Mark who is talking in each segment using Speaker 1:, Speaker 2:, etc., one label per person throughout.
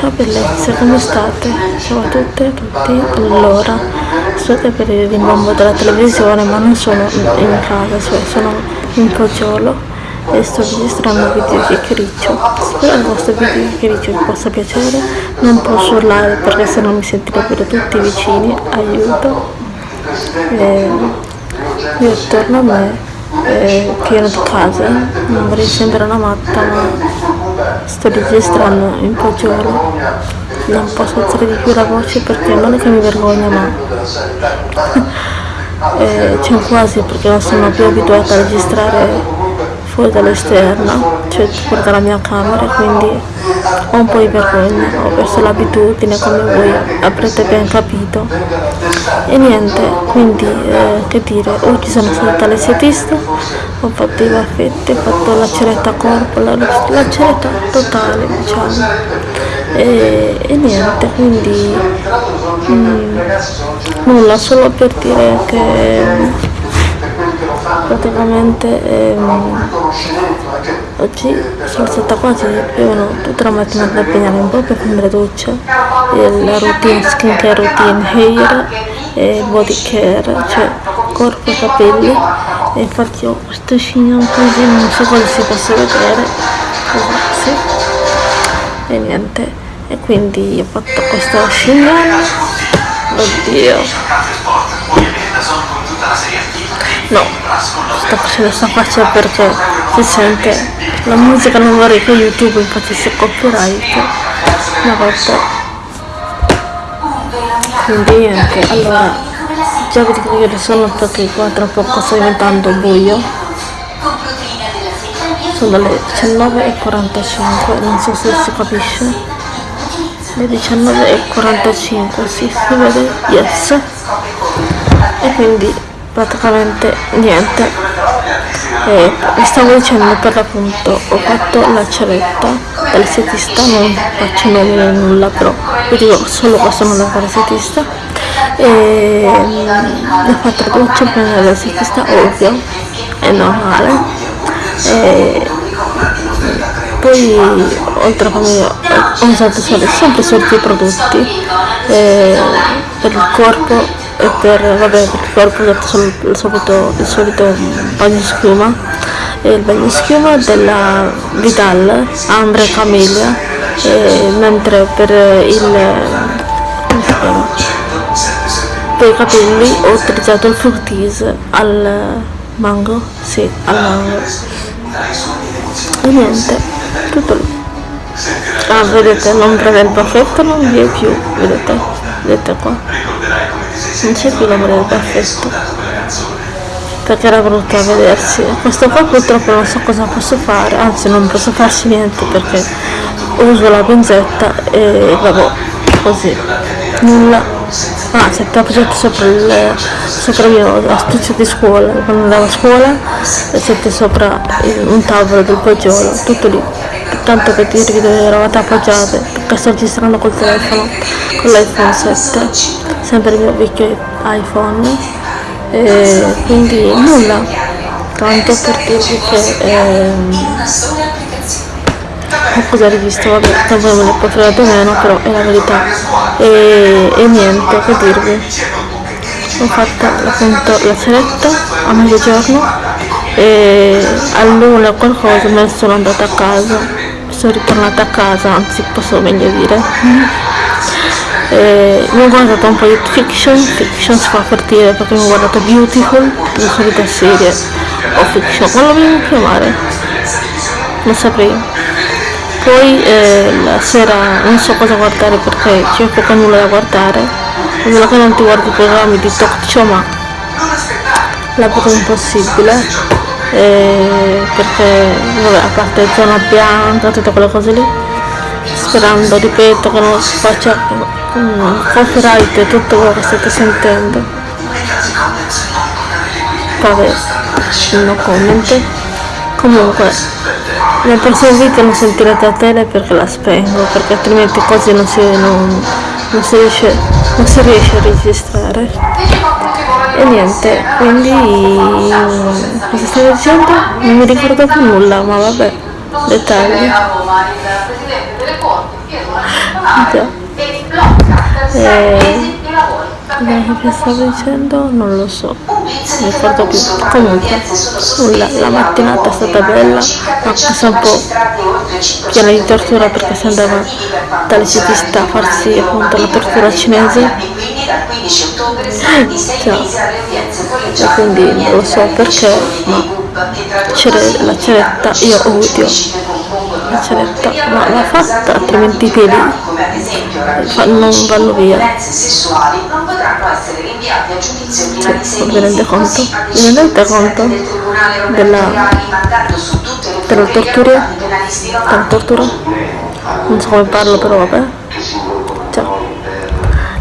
Speaker 1: Ciao bellezze, come state? Ciao a tutte e a tutti. Allora, state per il rimbombo della televisione, ma non sono in casa, cioè sono in Poggiolo e sto registrando video chiacchiericcio. Spero il vostro video chiacchiericcio vi possa piacere. Non posso urlare perché se no mi sentirebbero tutti vicini. Aiuto. E io attorno a me eh, pieno di case, non vorrei sembrare una matta ma sto registrando in poggiolo non posso alzare di più la voce perché non è che mi vergogna ma eh, c'è quasi perché non sono più abituata a registrare fuori dall'esterno, cioè fuori dalla mia camera, quindi ho un po' di vergogna, ho perso l'abitudine come voi avrete ben capito. E niente, quindi eh, che dire, oggi sono stata l'estetista, ho fatto i baffetti, ho fatto la ceretta corpo, la, la ceretta totale diciamo. E, e, niente quindi mm, nulla solo per dire che praticamente ehm, oggi sono stata quasi più tutta la mattinata a impegnare un po' per prendere doccia la routine skincare routine hair e body care cioè corpo e capelli. E infatti ho questo chignon così non so cosa si possa vedere sì. e niente. E quindi ho fatto questo chignon oddio No, sto facendo questa faccia perché si sente. La musica non vorrei che YouTube infatti se copyright una volta. Quindi niente allora già vi dico che sono perché qua tra poco sta diventando buio. Sono le 19.45 non so se si capisce. Le 19.45 sì si vede yes. E quindi praticamente niente. E stavo dicendo per l'appunto ho fatto la ceretta dal setista non faccio nomi né nulla però vi dico solo questo nome del setista. E ho fatto la doccia prima del setista ovvio è normale. E poi oltre a farmi ho usato sempre i soliti prodotti eh, per il corpo e per, vabbè, per il corpo ho solo il solito, il solito bagno schiuma. E il bagno schiuma della Vidal Ambre Camellia e, mentre per il per i capelli ho utilizzato il Fructis al mango sì al mango. E niente tutto lì. Ah vedete l'ombra del baffetto non vi è più vedete vedete qua non c'è più l'amore del baffetto perché era brutta a vedersi. Questo qua purtroppo non so cosa posso fare. Anzi non posso farci niente perché uso la pinzetta e vabbè così. Nulla. Ah c'è appoggiato sopra il sopra il mio astuccio di scuola. Quando andavo a scuola e c'è sopra un tavolo del poggiolo tutto lì. Tanto per dirvi dove eravate appoggiate. Perché sto registrando col telefono con l'iPhone 7 sempre il mio vecchio iPhone e quindi nulla tanto per dirvi che ehm, cosa rivisto vabbè voi me ne fregare meno però è la verità. E, e niente che dirvi. Ho fatto appunto la ceretta a mezzogiorno e all'una qualcosa me ne sono andata a casa. Sono ritornata a casa, anzi posso meglio dire. Eh, mi ho guardato un po' di fiction, fiction si fa per dire perché mi ho guardato Beautiful, la solita serie o fiction, come lo vogliamo chiamare? Non saprei. Poi eh, la sera non so cosa guardare perché c'è poco nulla da guardare, meno che non ti guardi i programmi di talk show ma la poco impossibile eh, perché vabbè, a parte zona bianca tutte quelle cose lì sperando ripeto che non faccia copyright tutto quello che state sentendo. Vabbè no comment. Comunque nel prossimo video non sentirete a tele perché la spengo perché altrimenti così non si, non, non si, riesce, non si riesce a registrare. E niente quindi cosa stavo dicendo? non mi ricordo più nulla ma vabbè dettagli. Già. E... Che stavo dicendo? Non lo so, non mi ricordo più. Comunque, nulla, la mattinata è stata bella, ma è un po' piena di tortura perché si andava dall'estetista a farsi appunto la tortura cinese. Già. E quindi non lo so perché, ma la ceretta io odio la ceretta, ma va fatta, altrimenti i piedi non vanno via. Cioè, vi rendete conto? Vi rendete conto della, della tortura? Della tortura? Non so come parlo però vabbè. Cioè,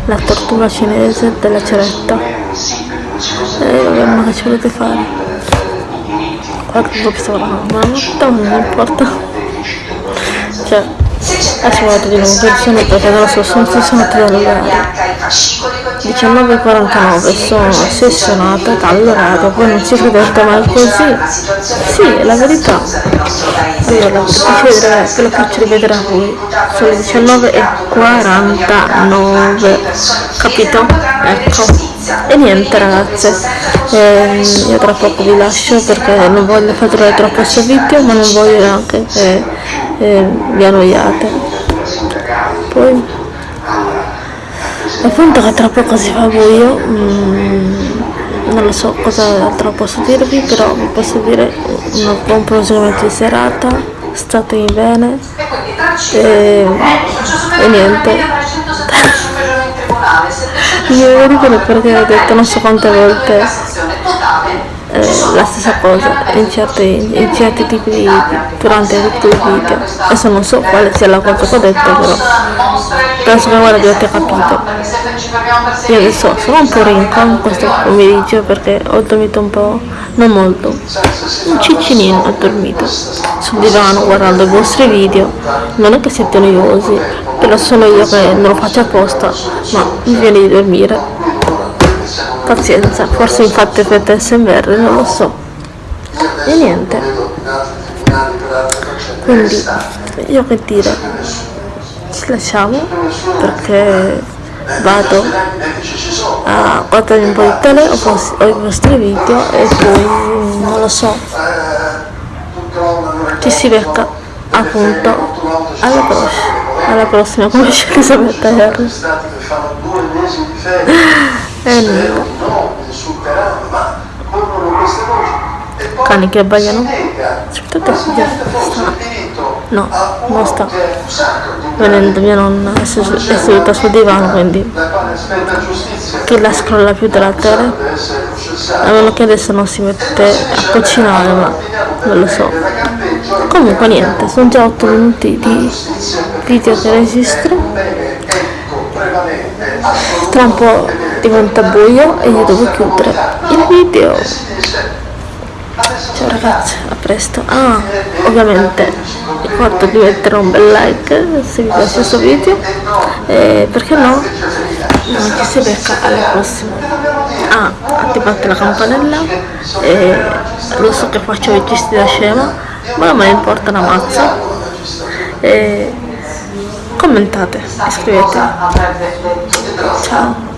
Speaker 1: la tortura cinese della ceretta. E eh, vabbè, ma che ci volete fare? Guarda che stavo la mamma, non importa cioè adesso guarda di nuovo persone perché non lo so sono stessionate dall'orario 19.49 sono ossessionata dall'orario poi non si credete mai così. Sì è la verità. Allora ve lo faccio rivedere a voi sono le 19.49 capito? ecco. E niente ragazze. Eh, io tra poco vi lascio perché non voglio fare troppo questo video ma non voglio neanche che eh, vi annoiate. Poi appunto che tra poco si fa buio mm, non lo so cosa altro posso dirvi però vi posso dire un buon proseguimento di serata state bene e, e niente. Devo ridere perché ho detto non so quante volte la stessa cosa in certi, in certi tipi di durante i video. Adesso non so quale sia la cosa che ho detto però penso che ora avete capito. Io adesso sono un po' rinca in questo pomeriggio perché ho dormito un po' non molto. Un ciccinino ho dormito. Sul divano guardando i vostri video. Non è che siete noiosi però sono io che non lo faccio apposta ma mi viene di dormire pazienza. Forse infatti effetto smr non lo so. E niente. Quindi io che dire? Ci lasciamo perché vado a guardare un po' di tele o, i vostri video e poi non lo so. Ci si becca appunto. Alla prossima alla prossima come dice Elisabetta E nulla cani che abbaiano? aspettate sta. no non sta venendo mia nonna è, seduta sul divano quindi che la scrolla più della tele a meno che adesso non si mette a cucinare ma non lo so. comunque niente sono già 8 minuti di video che registro tra un po' diventa buio e io devo chiudere il video. Ciao ragazzi a presto. Ah ovviamente ricordo di mettere un bel like se vi piace questo video. E perché no? Non ci si becca alla prossima. Ah attivate la campanella. E lo so che faccio i gesti da scema ma non me importa una mazza. E commentate iscrivetevi ciao